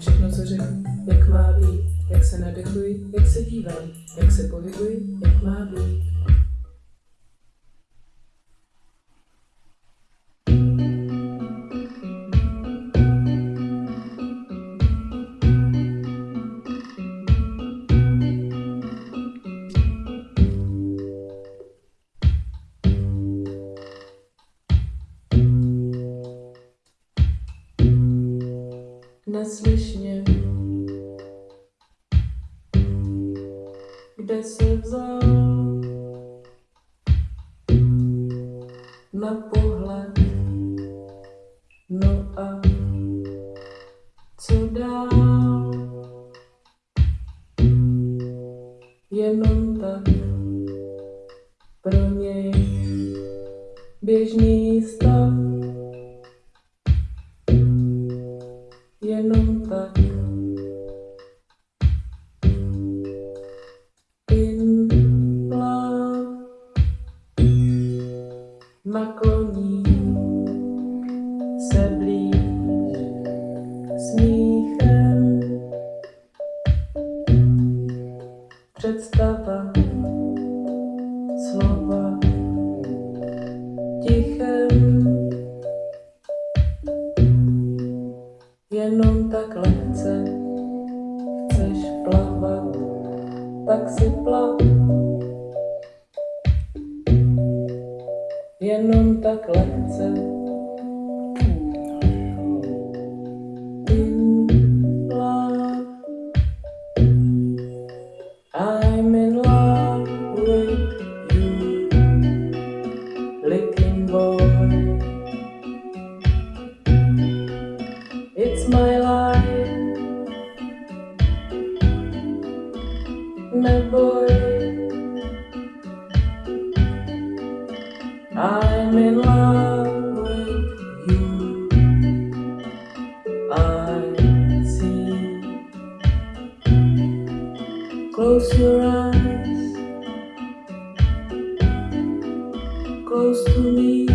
Všechno, co řeknu, jak má být, jak se nadechuji, jak se dívám, jak se pohybuji, jak má být. Neslyšně, kde se vzal? Na pohled, no a co dál, jenom tak pro něj běžný stav. Jenom tak. In love nakloní se blíž smíchem představa slova tichem jenom tak lehce chceš plavat, tak si plav. Jenom tak lehce. I'm in love with neboj. I'm in love with you. I see. Close your eyes, close to me.